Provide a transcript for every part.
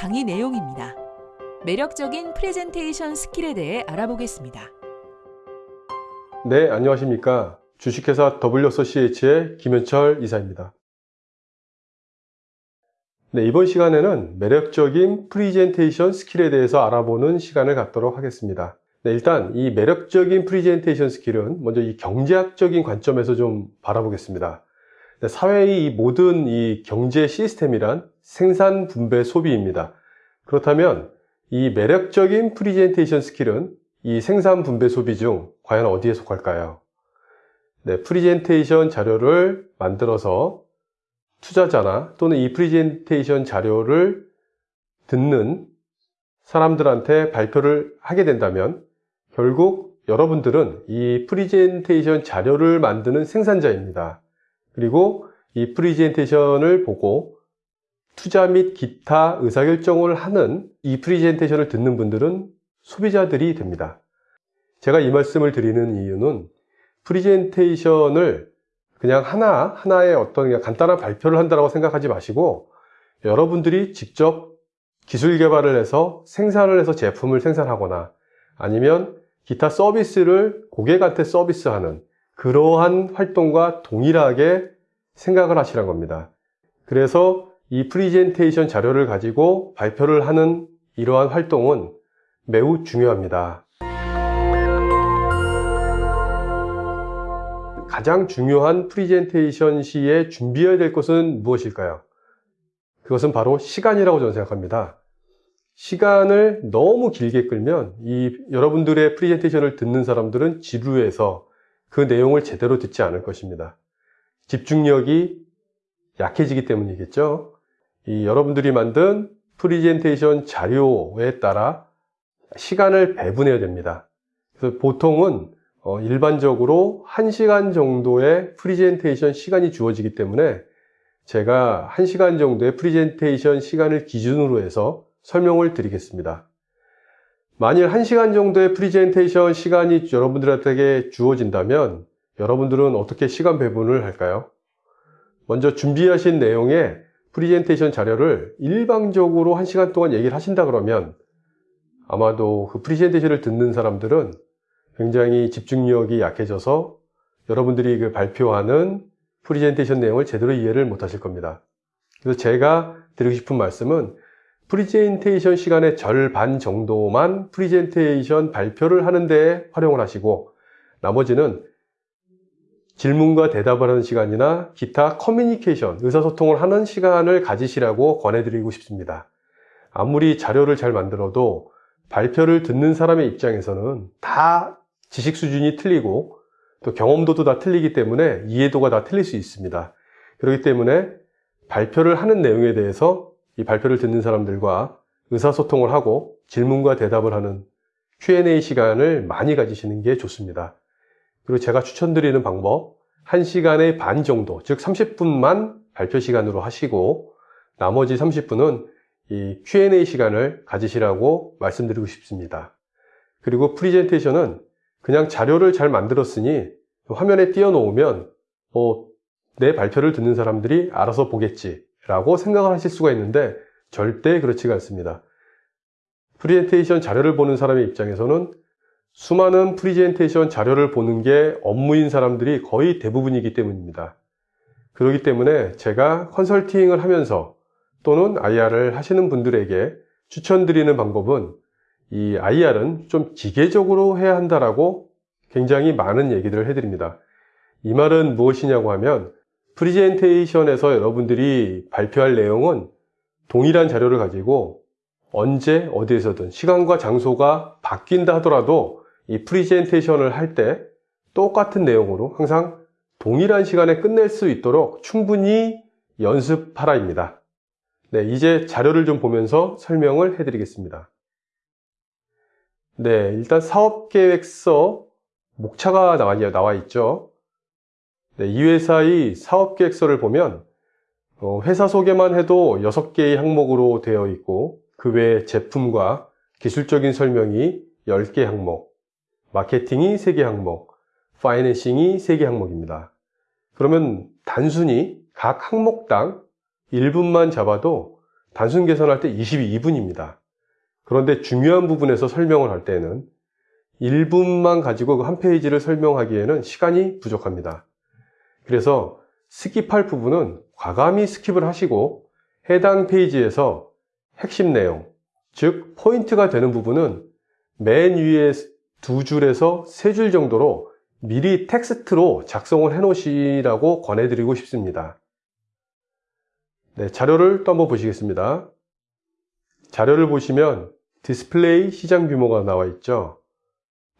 강의 내용입니다. 매력적인 프레젠테이션 스킬에 대해 알아보겠습니다. 네, 안녕하십니까. 주식회사 WSCH의 김현철 이사입니다. 네, 이번 시간에는 매력적인 프리젠테이션 스킬에 대해서 알아보는 시간을 갖도록 하겠습니다. 네, 일단 이 매력적인 프리젠테이션 스킬은 먼저 이 경제학적인 관점에서 좀 바라보겠습니다. 네, 사회의 이 모든 이 경제 시스템이란 생산, 분배, 소비입니다. 그렇다면 이 매력적인 프리젠테이션 스킬은 이 생산, 분배, 소비 중 과연 어디에 속할까요? 네, 프리젠테이션 자료를 만들어서 투자자나 또는 이 프리젠테이션 자료를 듣는 사람들한테 발표를 하게 된다면 결국 여러분들은 이 프리젠테이션 자료를 만드는 생산자입니다. 그리고 이 프리젠테이션을 보고 투자 및 기타 의사결정을 하는 이 프리젠테이션을 듣는 분들은 소비자들이 됩니다. 제가 이 말씀을 드리는 이유는 프리젠테이션을 그냥 하나, 하나의 어떤 간단한 발표를 한다고 생각하지 마시고 여러분들이 직접 기술 개발을 해서 생산을 해서 제품을 생산하거나 아니면 기타 서비스를 고객한테 서비스하는 그러한 활동과 동일하게 생각을 하시란 겁니다. 그래서 이 프리젠테이션 자료를 가지고 발표를 하는 이러한 활동은 매우 중요합니다. 가장 중요한 프리젠테이션 시에 준비해야 될 것은 무엇일까요? 그것은 바로 시간이라고 저는 생각합니다. 시간을 너무 길게 끌면 이 여러분들의 프리젠테이션을 듣는 사람들은 지루해서 그 내용을 제대로 듣지 않을 것입니다. 집중력이 약해지기 때문이겠죠. 이 여러분들이 만든 프리젠테이션 자료에 따라 시간을 배분해야 됩니다. 그래서 보통은 어, 일반적으로 1시간 정도의 프리젠테이션 시간이 주어지기 때문에 제가 1시간 정도의 프리젠테이션 시간을 기준으로 해서 설명을 드리겠습니다. 만일 1시간 정도의 프리젠테이션 시간이 여러분들에게 주어진다면 여러분들은 어떻게 시간 배분을 할까요? 먼저 준비하신 내용의 프리젠테이션 자료를 일방적으로 1시간 동안 얘기를 하신다 그러면 아마도 그 프리젠테이션을 듣는 사람들은 굉장히 집중력이 약해져서 여러분들이 그 발표하는 프리젠테이션 내용을 제대로 이해를 못 하실 겁니다. 그래서 제가 드리고 싶은 말씀은 프리젠테이션 시간의 절반 정도만 프리젠테이션 발표를 하는 데 활용을 하시고 나머지는 질문과 대답을 하는 시간이나 기타 커뮤니케이션, 의사소통을 하는 시간을 가지시라고 권해드리고 싶습니다. 아무리 자료를 잘 만들어도 발표를 듣는 사람의 입장에서는 다 지식 수준이 틀리고 또 경험도도 다 틀리기 때문에 이해도가 다 틀릴 수 있습니다. 그렇기 때문에 발표를 하는 내용에 대해서 이 발표를 듣는 사람들과 의사소통을 하고 질문과 대답을 하는 Q&A 시간을 많이 가지시는 게 좋습니다. 그리고 제가 추천드리는 방법 1시간의 반 정도 즉 30분만 발표 시간으로 하시고 나머지 30분은 이 Q&A 시간을 가지시라고 말씀드리고 싶습니다. 그리고 프리젠테이션은 그냥 자료를 잘 만들었으니 화면에 띄워놓으면 어, 내 발표를 듣는 사람들이 알아서 보겠지 라고 생각을 하실 수가 있는데 절대 그렇지가 않습니다. 프리젠테이션 자료를 보는 사람의 입장에서는 수많은 프리젠테이션 자료를 보는 게 업무인 사람들이 거의 대부분이기 때문입니다. 그렇기 때문에 제가 컨설팅을 하면서 또는 IR을 하시는 분들에게 추천드리는 방법은 이 IR은 좀 기계적으로 해야 한다라고 굉장히 많은 얘기들을 해드립니다. 이 말은 무엇이냐고 하면 프리젠테이션에서 여러분들이 발표할 내용은 동일한 자료를 가지고 언제 어디에서든 시간과 장소가 바뀐다 하더라도 이 프리젠테이션을 할 때 똑같은 내용으로 항상 동일한 시간에 끝낼 수 있도록 충분히 연습하라 입니다. 네, 이제 자료를 좀 보면서 설명을 해 드리겠습니다. 네, 일단 사업계획서 목차가 나와, 나와 있죠. 네, 이 회사의 사업계획서를 보면 어, 회사 소개만 해도 6개의 항목으로 되어 있고 그 외에 제품과 기술적인 설명이 10개 항목, 마케팅이 3개 항목, 파이낸싱이 3개 항목입니다. 그러면 단순히 각 항목당 1분만 잡아도 단순 계산할 때 22분입니다. 그런데 중요한 부분에서 설명을 할 때는 1분만 가지고 그한 페이지를 설명하기에는 시간이 부족합니다. 그래서 skip할 부분은 과감히 skip을 하시고 해당 페이지에서 핵심 내용, 즉 포인트가 되는 부분은 맨 위에 두 줄에서 세 줄 정도로 미리 텍스트로 작성을 해 놓으시라고 권해드리고 싶습니다. 네, 자료를 또 한번 보시겠습니다. 자료를 보시면 디스플레이 시장 규모가 나와 있죠.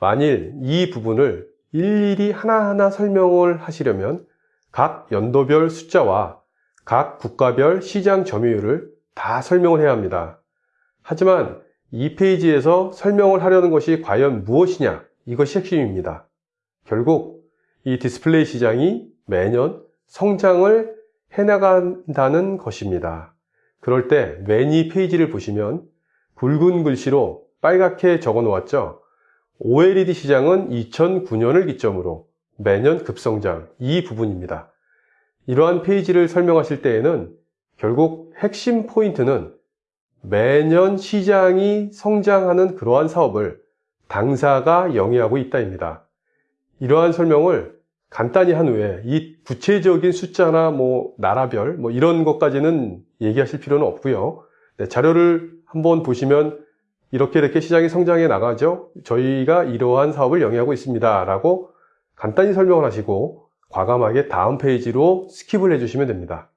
만일 이 부분을 일일이 하나하나 설명을 하시려면 각 연도별 숫자와 각 국가별 시장 점유율을 다 설명을 해야 합니다. 하지만 이 페이지에서 설명을 하려는 것이 과연 무엇이냐 이것이 핵심입니다. 결국 이 디스플레이 시장이 매년 성장을 해나간다는 것입니다. 그럴 때맨위 페이지를 보시면 굵은 글씨로 빨갛게 적어 놓았죠. OLED 시장은 2009년을 기점으로 매년 급성장 이 부분입니다. 이러한 페이지를 설명하실 때에는 결국 핵심 포인트는 매년 시장이 성장하는 그러한 사업을 당사가 영위하고 있다입니다. 이러한 설명을 간단히 한 후에 이 구체적인 숫자나 뭐 나라별 뭐 이런 것까지는 얘기하실 필요는 없고요. 네, 자료를 한번 보시면 이렇게 이렇게 시장이 성장해 나가죠. 저희가 이러한 사업을 영위하고 있습니다. 라고 간단히 설명을 하시고 과감하게 다음 페이지로 skip을 해주시면 됩니다.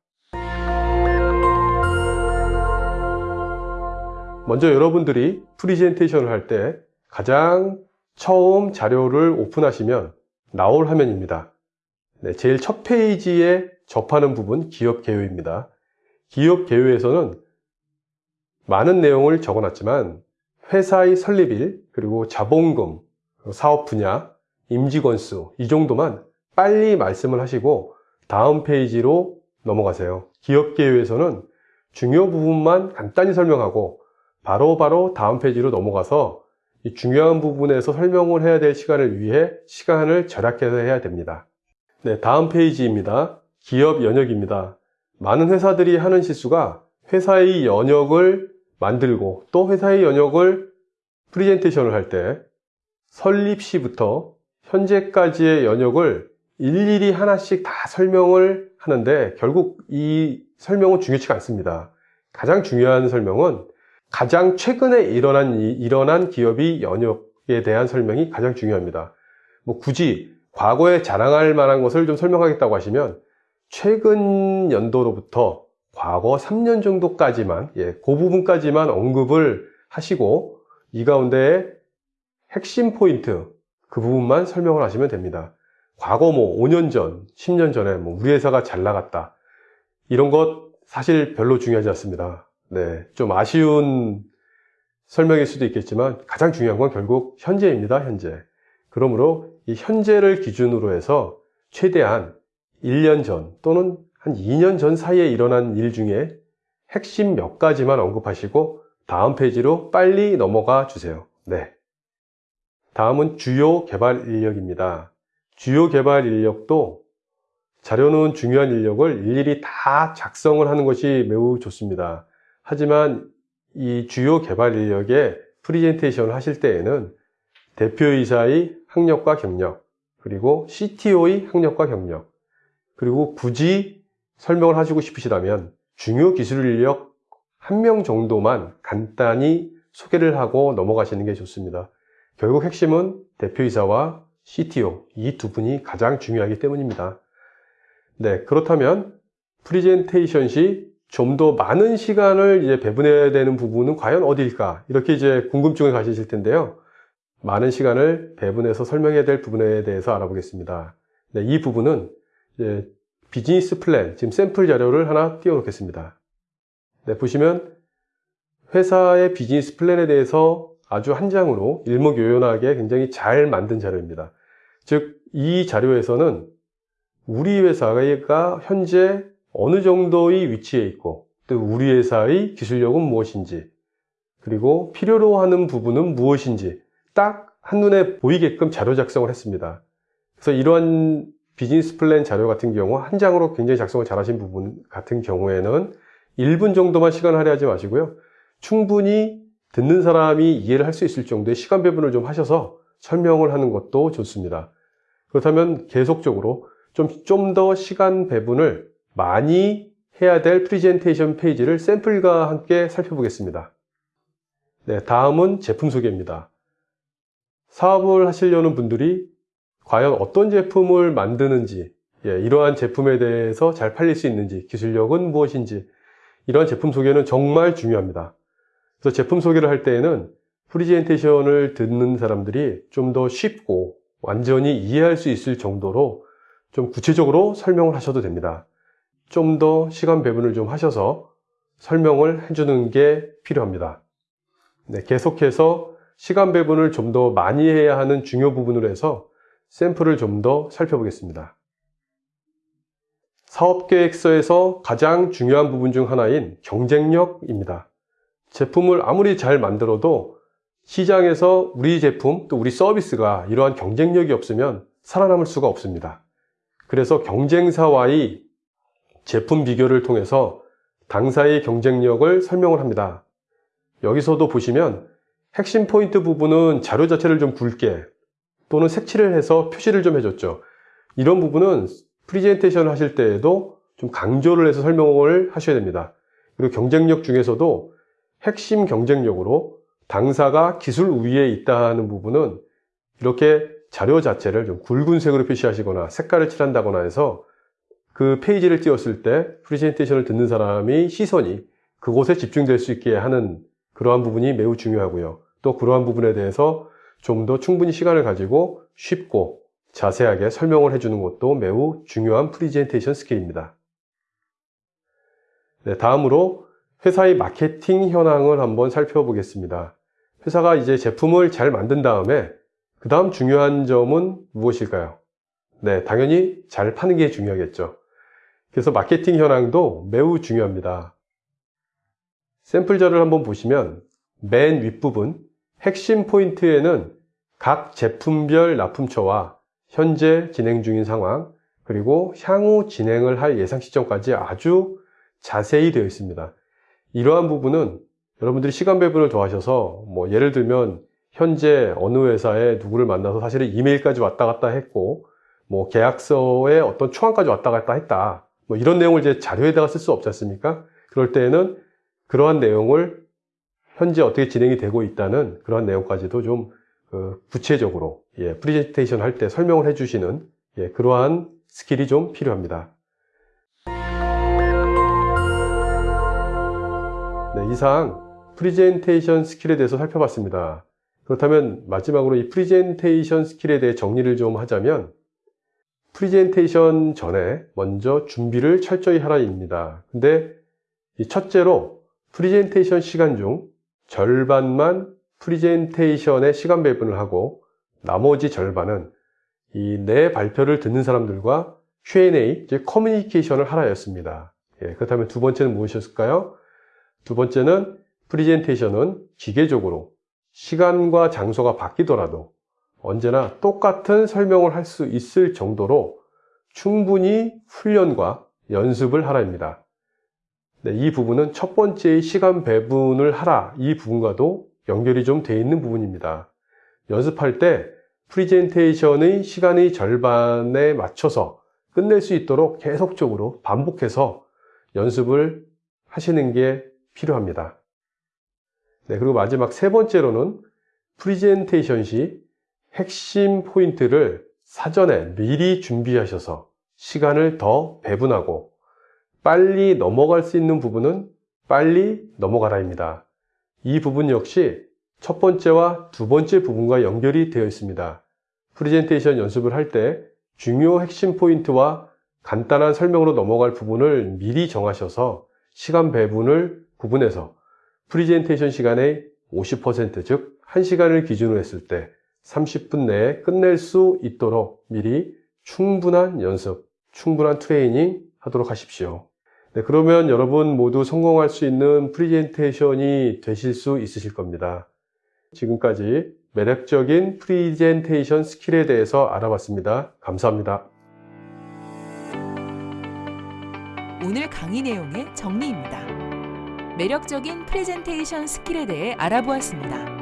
먼저 여러분들이 프리젠테이션을 할 때 가장 처음 자료를 오픈하시면 나올 화면입니다. 네, 제일 첫 페이지에 접하는 부분 기업 개요입니다. 기업 개요에서는 많은 내용을 적어놨지만 회사의 설립일, 그리고 자본금, 사업 분야, 임직원 수, 이 정도만 빨리 말씀을 하시고 다음 페이지로 넘어가세요. 기업 개요에서는 중요 부분만 간단히 설명하고 바로바로 바로 다음 페이지로 넘어가서 이 중요한 부분에서 설명을 해야 될 시간을 위해 시간을 절약해서 해야 됩니다. 네, 다음 페이지입니다. 기업 연혁입니다. 많은 회사들이 하는 실수가 회사의 연혁을 만들고 또 회사의 연혁을 프리젠테이션을 할 때 설립 시부터 현재까지의 연혁을 일일이 하나씩 다 설명을 하는데 결국 이 설명은 중요치가 않습니다. 가장 중요한 설명은 가장 최근에 일어난, 일어난 기업이 연역에 대한 설명이 가장 중요합니다. 뭐 굳이 과거에 자랑할 만한 것을 좀 설명하겠다고 하시면 최근 연도로부터 과거 3년 정도까지만, 예, 그 부분까지만 언급을 하시고 이 가운데 핵심 포인트, 그 부분만 설명을 하시면 됩니다. 과거 뭐 5년 전, 10년 전에 뭐 우리 회사가 잘 나갔다. 이런 것 사실 별로 중요하지 않습니다. 네, 좀 아쉬운 설명일 수도 있겠지만 가장 중요한 건 결국 현재입니다. 현재. 그러므로 이 현재를 기준으로 해서 최대한 1년 전 또는 한 2년 전 사이에 일어난 일 중에 핵심 몇 가지만 언급하시고 다음 페이지로 빨리 넘어가 주세요. 네. 다음은 주요 개발 인력입니다. 주요 개발 인력도 자료는 중요한 인력을 일일이 다 작성을 하는 것이 매우 좋습니다. 하지만 이 주요 개발 인력의 프리젠테이션을 하실 때에는 대표이사의 학력과 경력, 그리고 CTO의 학력과 경력, 그리고 굳이 설명을 하시고 싶으시다면 중요 기술 인력 한 명 정도만 간단히 소개를 하고 넘어가시는 게 좋습니다. 결국 핵심은 대표이사와 CTO 이 두 분이 가장 중요하기 때문입니다. 네, 그렇다면 프리젠테이션 시 좀 더 많은 시간을 이제 배분해야 되는 부분은 과연 어디일까? 이렇게 이제 궁금증을 가지실 텐데요. 많은 시간을 배분해서 설명해야 될 부분에 대해서 알아보겠습니다. 네, 이 부분은 비즈니스 플랜, 지금 샘플 자료를 하나 띄워놓겠습니다. 네, 보시면 회사의 비즈니스 플랜에 대해서 아주 한 장으로 일목요연하게 굉장히 잘 만든 자료입니다. 즉, 이 자료에서는 우리 회사가 현재 어느 정도의 위치에 있고 또 우리 회사의 기술력은 무엇인지 그리고 필요로 하는 부분은 무엇인지 딱 한눈에 보이게끔 자료 작성을 했습니다. 그래서 이러한 비즈니스 플랜 자료 같은 경우 한 장으로 굉장히 작성을 잘 하신 부분 같은 경우에는 1분 정도만 시간 할애하지 마시고요. 충분히 듣는 사람이 이해를 할 수 있을 정도의 시간 배분을 좀 하셔서 설명을 하는 것도 좋습니다. 그렇다면 계속적으로 좀 좀 더 시간 배분을 많이 해야 될 프리젠테이션 페이지를 샘플과 함께 살펴보겠습니다. 네, 다음은 제품 소개입니다. 사업을 하시려는 분들이 과연 어떤 제품을 만드는지, 예, 이러한 제품에 대해서 잘 팔릴 수 있는지, 기술력은 무엇인지, 이러한 제품 소개는 정말 중요합니다. 그래서 제품 소개를 할 때에는 프리젠테이션을 듣는 사람들이 좀 더 쉽고 완전히 이해할 수 있을 정도로 좀 구체적으로 설명을 하셔도 됩니다. 좀 더 시간 배분을 좀 하셔서 설명을 해주는 게 필요합니다. 네, 계속해서 시간 배분을 좀 더 많이 해야 하는 중요 부분으로 해서 샘플을 좀 더 살펴보겠습니다. 사업계획서에서 가장 중요한 부분 중 하나인 경쟁력입니다. 제품을 아무리 잘 만들어도 시장에서 우리 제품 또 우리 서비스가 이러한 경쟁력이 없으면 살아남을 수가 없습니다. 그래서 경쟁사와의 제품 비교를 통해서 당사의 경쟁력을 설명을 합니다. 여기서도 보시면 핵심 포인트 부분은 자료 자체를 좀 굵게 또는 색칠을 해서 표시를 좀 해줬죠. 이런 부분은 프리젠테이션을 하실 때에도 좀 강조를 해서 설명을 하셔야 됩니다. 그리고 경쟁력 중에서도 핵심 경쟁력으로 당사가 기술 우위에 있다는 부분은 이렇게 자료 자체를 좀 굵은 색으로 표시하시거나 색깔을 칠한다거나 해서 그 페이지를 띄웠을 때 프리젠테이션을 듣는 사람이 시선이 그곳에 집중될 수 있게 하는 그러한 부분이 매우 중요하고요. 또 그러한 부분에 대해서 좀 더 충분히 시간을 가지고 쉽고 자세하게 설명을 해주는 것도 매우 중요한 프리젠테이션 스킬입니다. 네, 다음으로 회사의 마케팅 현황을 한번 살펴보겠습니다. 회사가 이제 제품을 잘 만든 다음에 그 다음 중요한 점은 무엇일까요? 네, 당연히 잘 파는 게 중요하겠죠. 그래서 마케팅 현황도 매우 중요합니다. 샘플자를 한번 보시면 맨 윗부분 핵심 포인트에는 각 제품별 납품처와 현재 진행 중인 상황 그리고 향후 진행을 할 예상 시점까지 아주 자세히 되어 있습니다. 이러한 부분은 여러분들이 시간 배분을 더하셔서 뭐 예를 들면 현재 어느 회사에 누구를 만나서 사실은 이메일까지 왔다 갔다 했고 뭐 계약서에 어떤 초안까지 왔다 갔다 했다 뭐 이런 내용을 이제 자료에다가 쓸 수 없지 않습니까? 그럴 때에는 그러한 내용을 현재 어떻게 진행이 되고 있다는 그러한 내용까지도 좀 그 구체적으로 예, 프리젠테이션 할 때 설명을 해주시는 예, 그러한 스킬이 좀 필요합니다. 네, 이상 프리젠테이션 스킬에 대해서 살펴봤습니다. 그렇다면 마지막으로 이 프리젠테이션 스킬에 대해 정리를 좀 하자면 프리젠테이션 전에 먼저 준비를 철저히 하라입니다. 근데 이 첫째로 프리젠테이션 시간 중 절반만 프리젠테이션에 시간 배분을 하고 나머지 절반은 이 내 발표를 듣는 사람들과 Q&A, 즉 커뮤니케이션을 하라였습니다. 예, 그렇다면 두 번째는 무엇이었을까요? 두 번째는 프리젠테이션은 기계적으로 시간과 장소가 바뀌더라도 언제나 똑같은 설명을 할 수 있을 정도로 충분히 훈련과 연습을 하라입니다. 네, 이 부분은 첫 번째의 시간 배분을 하라 이 부분과도 연결이 좀돼 있는 부분입니다. 연습할 때 프리젠테이션의 시간의 절반에 맞춰서 끝낼 수 있도록 계속적으로 반복해서 연습을 하시는 게 필요합니다. 네, 그리고 마지막 세 번째로는 프리젠테이션 시 핵심 포인트를 사전에 미리 준비하셔서 시간을 더 배분하고 빨리 넘어갈 수 있는 부분은 빨리 넘어가라 입니다. 이 부분 역시 첫 번째와 두 번째 부분과 연결이 되어 있습니다. 프리젠테이션 연습을 할 때 중요 핵심 포인트와 간단한 설명으로 넘어갈 부분을 미리 정하셔서 시간 배분을 구분해서 프리젠테이션 시간의 50% 즉, 1시간을 기준으로 했을 때 30분 내에 끝낼 수 있도록 미리 충분한 연습, 충분한 트레이닝 하도록 하십시오. 네, 그러면 여러분 모두 성공할 수 있는 프리젠테이션이 되실 수 있으실 겁니다. 지금까지 매력적인 프리젠테이션 스킬에 대해서 알아봤습니다. 감사합니다. 오늘 강의 내용의 정리입니다. 매력적인 프레젠테이션 스킬에 대해 알아보았습니다.